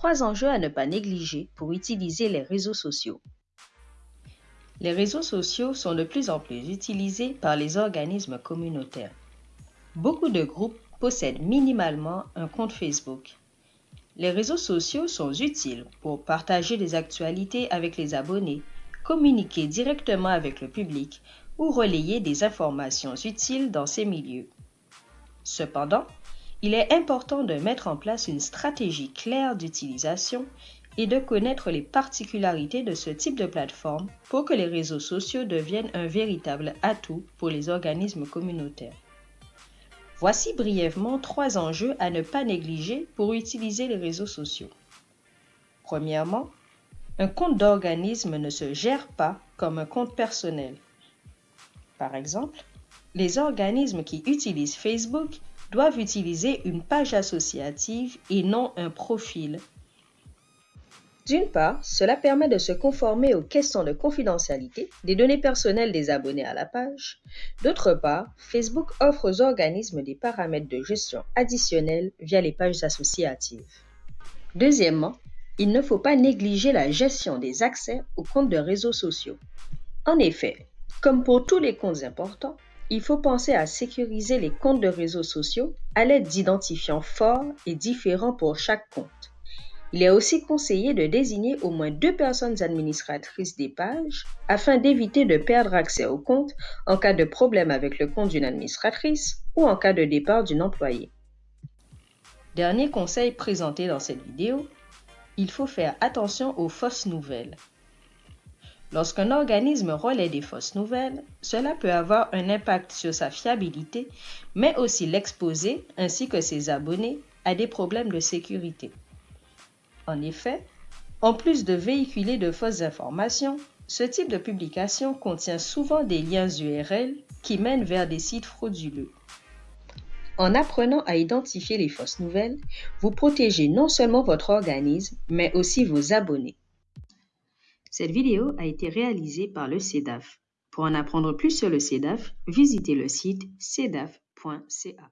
Trois enjeux à ne pas négliger pour utiliser les réseaux sociaux. Les réseaux sociaux sont de plus en plus utilisés par les organismes communautaires. Beaucoup de groupes possèdent minimalement un compte Facebook. Les réseaux sociaux sont utiles pour partager des actualités avec les abonnés, communiquer directement avec le public ou relayer des informations utiles dans ces milieux. Cependant, il est important de mettre en place une stratégie claire d'utilisation et de connaître les particularités de ce type de plateforme pour que les réseaux sociaux deviennent un véritable atout pour les organismes communautaires. Voici brièvement trois enjeux à ne pas négliger pour utiliser les réseaux sociaux. Premièrement, un compte d'organisme ne se gère pas comme un compte personnel. Par exemple, les organismes qui utilisent Facebook doivent utiliser une page associative et non un profil. D'une part, cela permet de se conformer aux questions de confidentialité des données personnelles des abonnés à la page. D'autre part, Facebook offre aux organismes des paramètres de gestion additionnels via les pages associatives. Deuxièmement, il ne faut pas négliger la gestion des accès aux comptes de réseaux sociaux. En effet, comme pour tous les comptes importants, il faut penser à sécuriser les comptes de réseaux sociaux à l'aide d'identifiants forts et différents pour chaque compte. Il est aussi conseillé de désigner au moins deux personnes administratrices des pages afin d'éviter de perdre accès au compte en cas de problème avec le compte d'une administratrice ou en cas de départ d'une employée. Dernier conseil présenté dans cette vidéo, il faut faire attention aux fausses nouvelles. Lorsqu'un organisme relaie des fausses nouvelles, cela peut avoir un impact sur sa fiabilité, mais aussi l'exposer, ainsi que ses abonnés, à des problèmes de sécurité. En effet, en plus de véhiculer de fausses informations, ce type de publication contient souvent des liens URL qui mènent vers des sites frauduleux. En apprenant à identifier les fausses nouvelles, vous protégez non seulement votre organisme, mais aussi vos abonnés. Cette vidéo a été réalisée par le CEDAF. Pour en apprendre plus sur le CEDAF, visitez le site cedaf.ca.